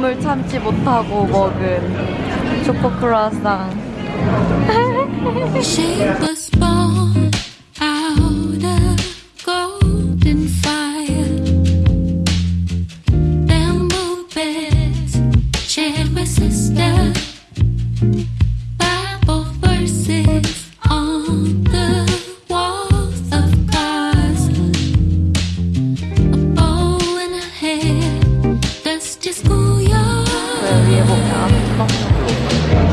눈물 참지 못하고 먹은 초코 크루아상 佢系李啊凤，然？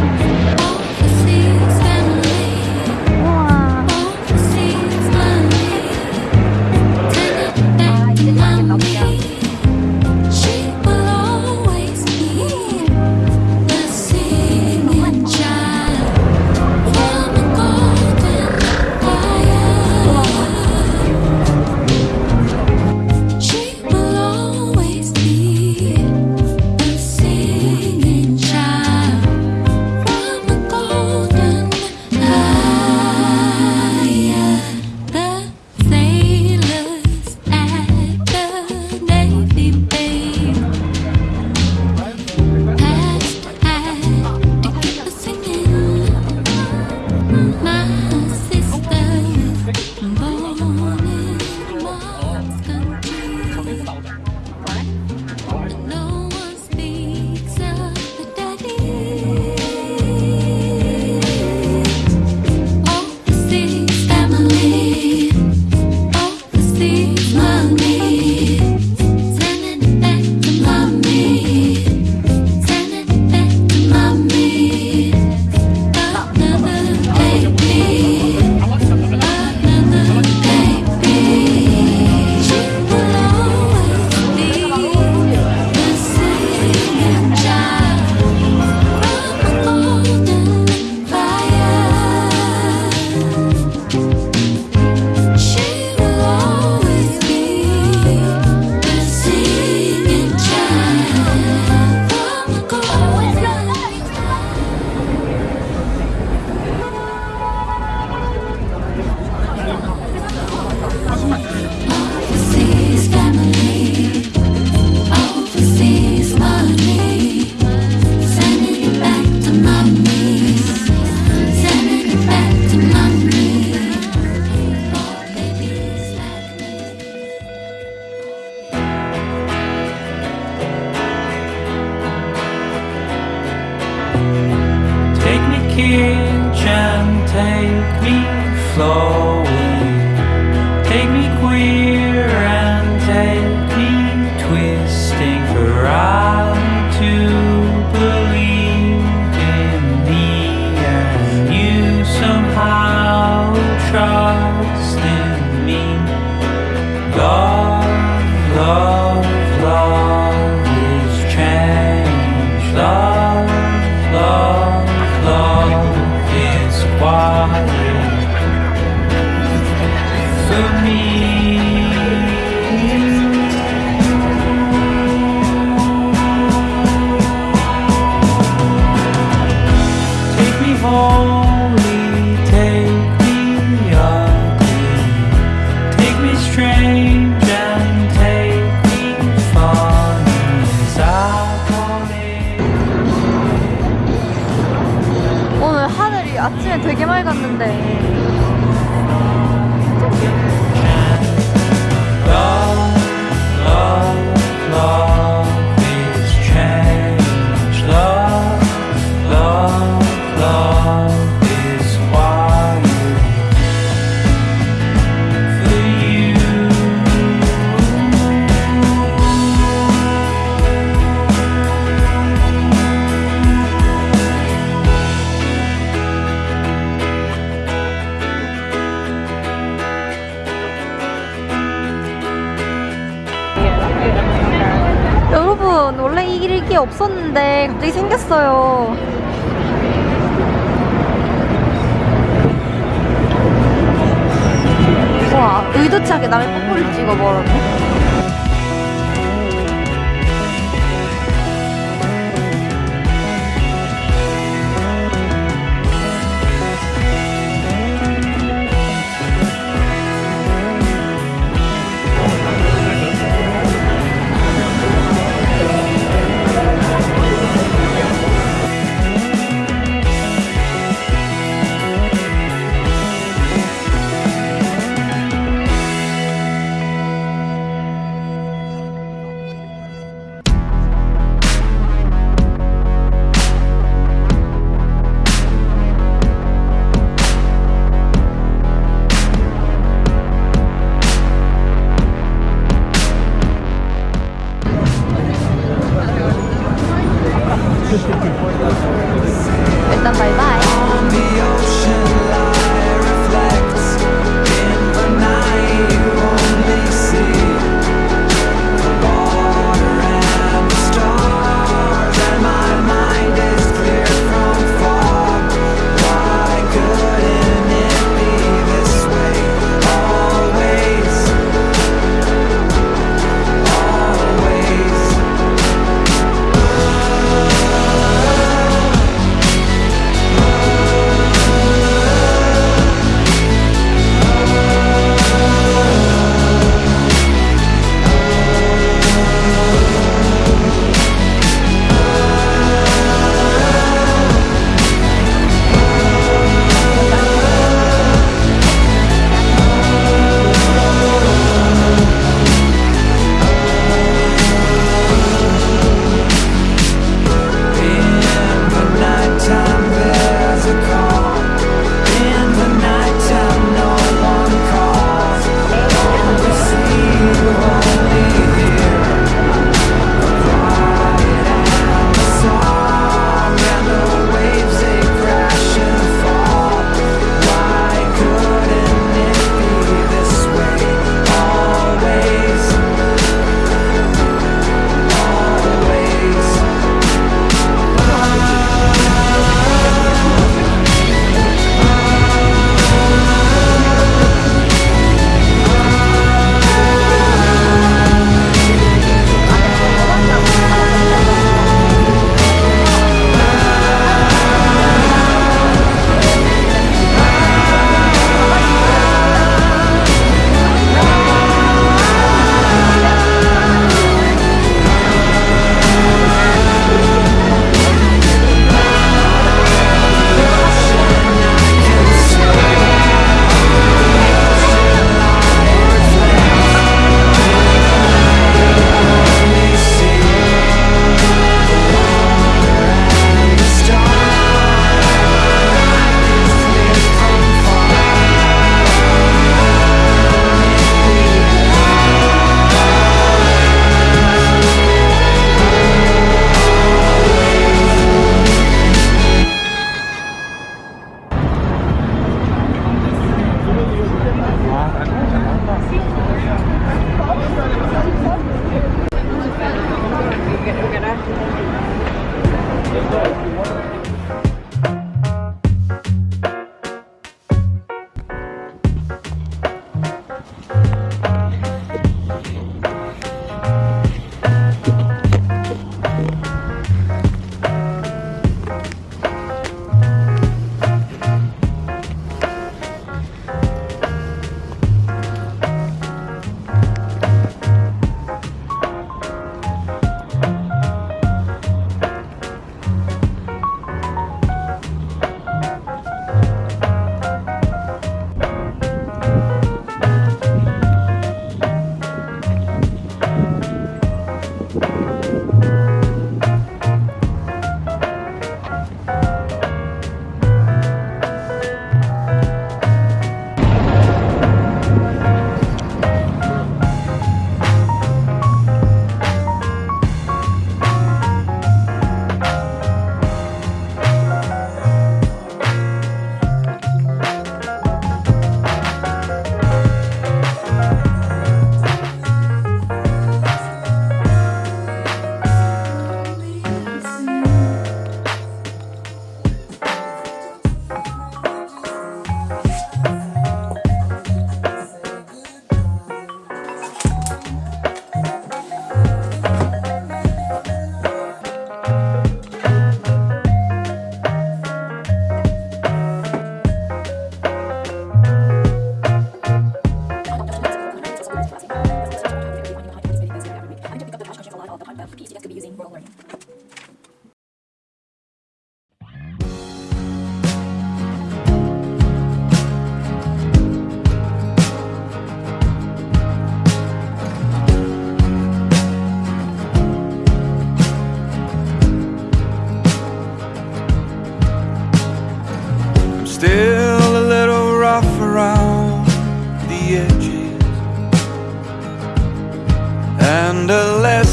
No.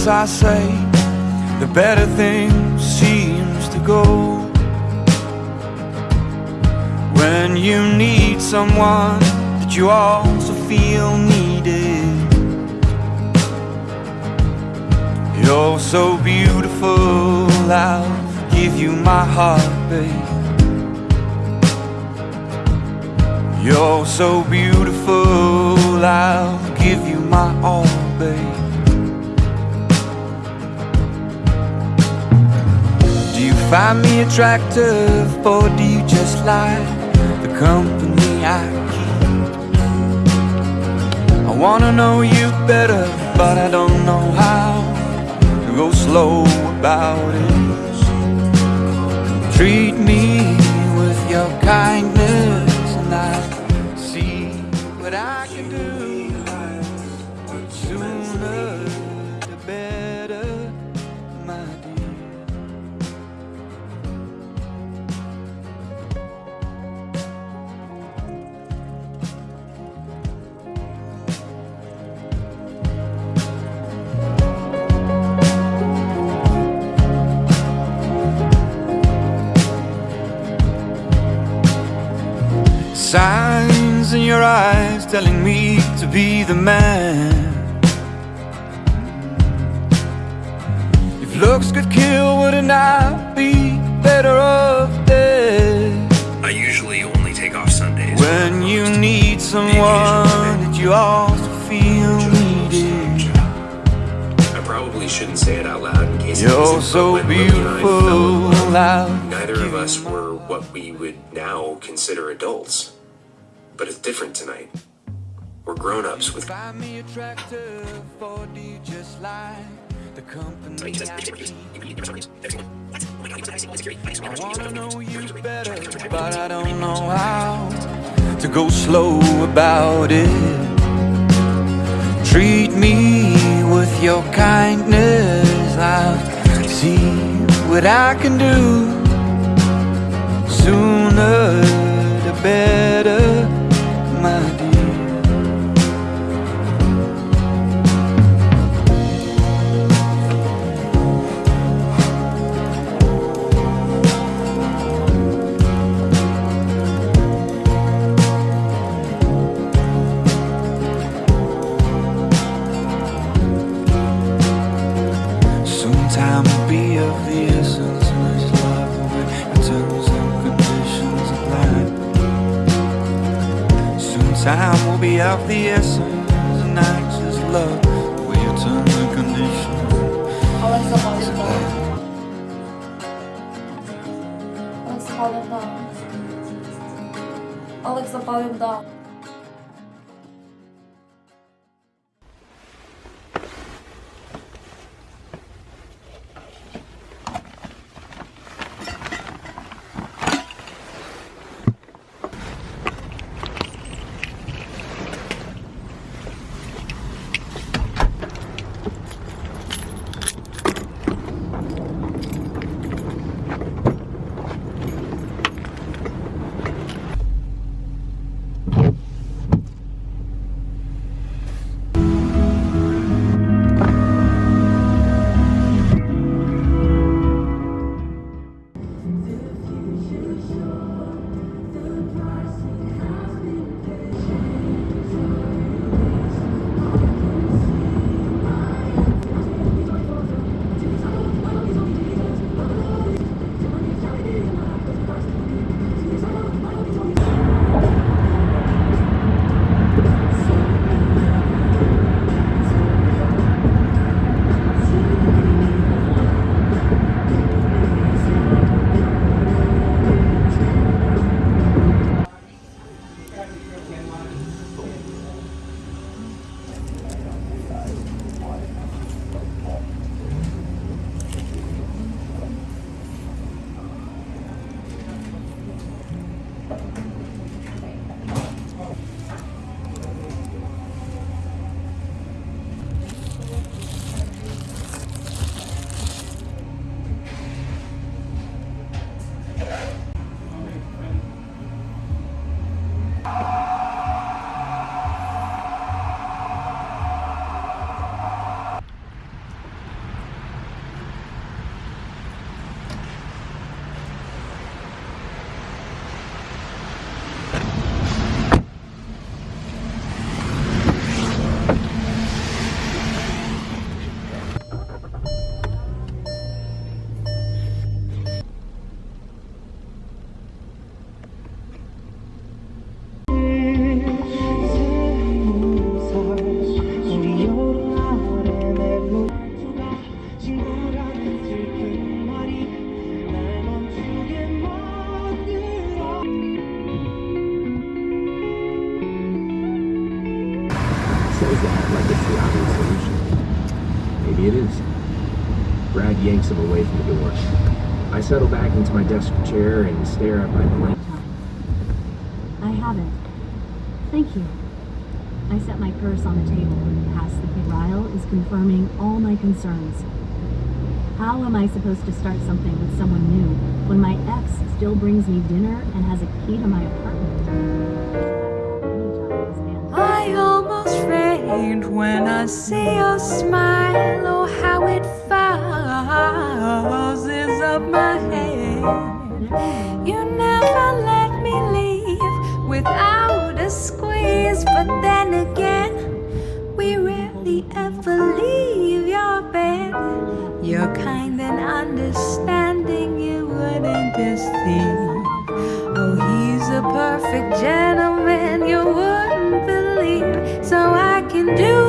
I say, the better thing seems to go. When you need someone that you also feel needed. You're so beautiful, I'll give you my heart, babe. You're so beautiful, I'll give you my all, babe. Find me attractive, or do you just like the company I keep? I wanna know you better, but I don't know how to go slow about it. Treat me with your kindness, and I telling me to be the man. If looks could kill, wouldn't I be better off dead? I usually only take off Sundays. When you need someone that you also feel needed. I probably shouldn't say it out loud in case You're so but when Lily and I fell in beautiful. Neither of us were what we would now consider adults. But it's different tonight. We're grown ups with Find me attractive, or do you just like the company. I wanna know you better, but I don't know how to go slow about it. Treat me with your kindness. I'll see what I can do. Sooner the better, my Yanks him away from the door. I settle back into my desk chair and stare at my blank. I haven't. Thank you. I set my purse on the table and past the Ryle is confirming all my concerns. How am I supposed to start something with someone new when my ex still brings me dinner and has a key to my apartment? Faint when I see your smile. Oh, how it fuzzes up my head. You never let me leave without a squeeze, but then again, we rarely ever leave your bed. You're kind and understanding, you wouldn't deceive. Oh, he's a perfect gentleman can do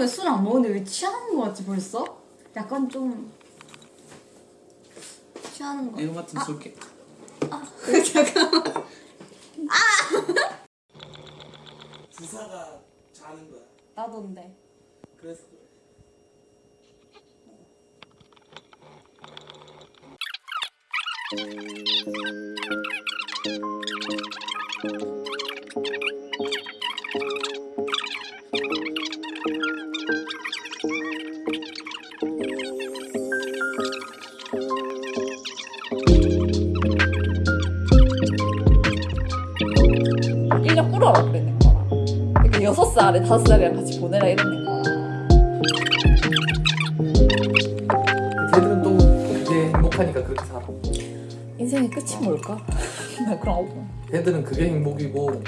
왜술안 먹는데 왜 취하는 거 같지 벌써? 약간 좀 취하는 거. 이거 같은 쏠게. 잠깐만. 주사가 자는 거야. 나도인데. 4살에 5살이랑 같이 보내라 이러는 거야 쟤들은 또 그게 행복하니까 그렇게 살아. 인생의 끝이 뭘까? 난 그런 거 없어 걔들은 그게 행복이고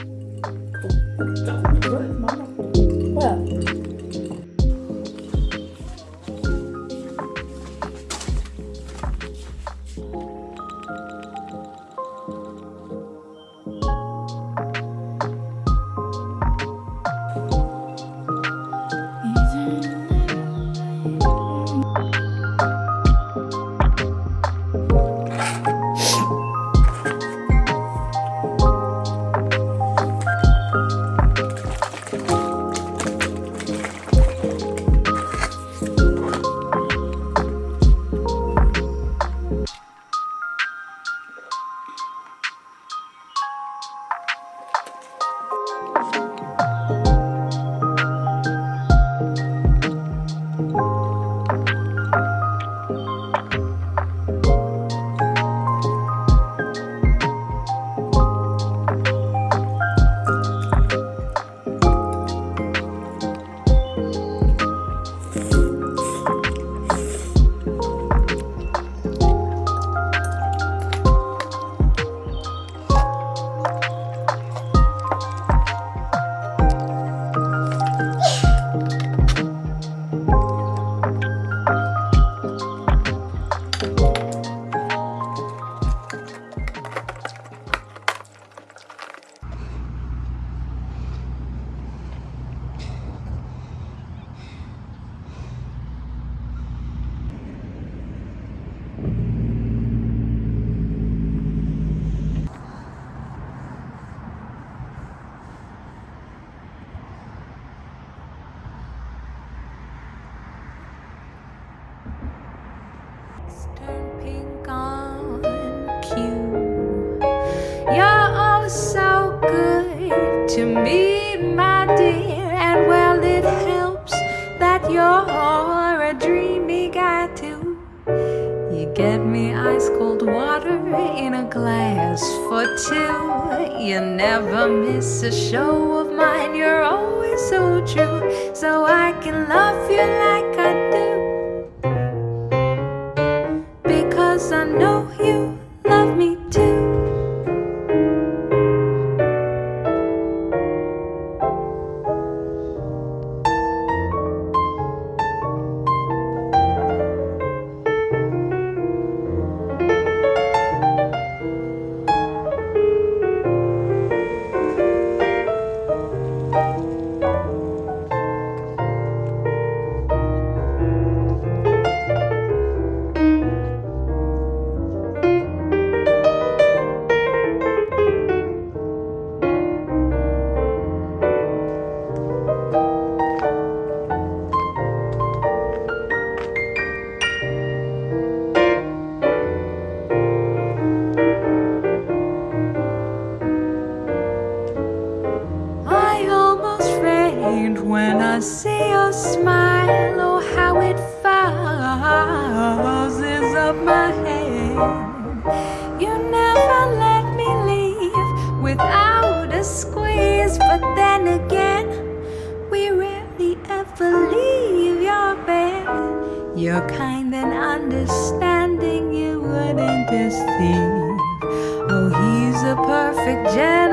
me, my dear. And well, it helps that you're a dreamy guy too. You get me ice cold water in a glass for two. You never miss a show of mine, you're always so true. So I can love you faint when I see your smile. Oh, how it fuzzes up my head. You never let me leave without a squeeze, but then again, we rarely ever leave your bed. You're kind and understanding, you wouldn't deceive. Oh, he's a perfect gentleman,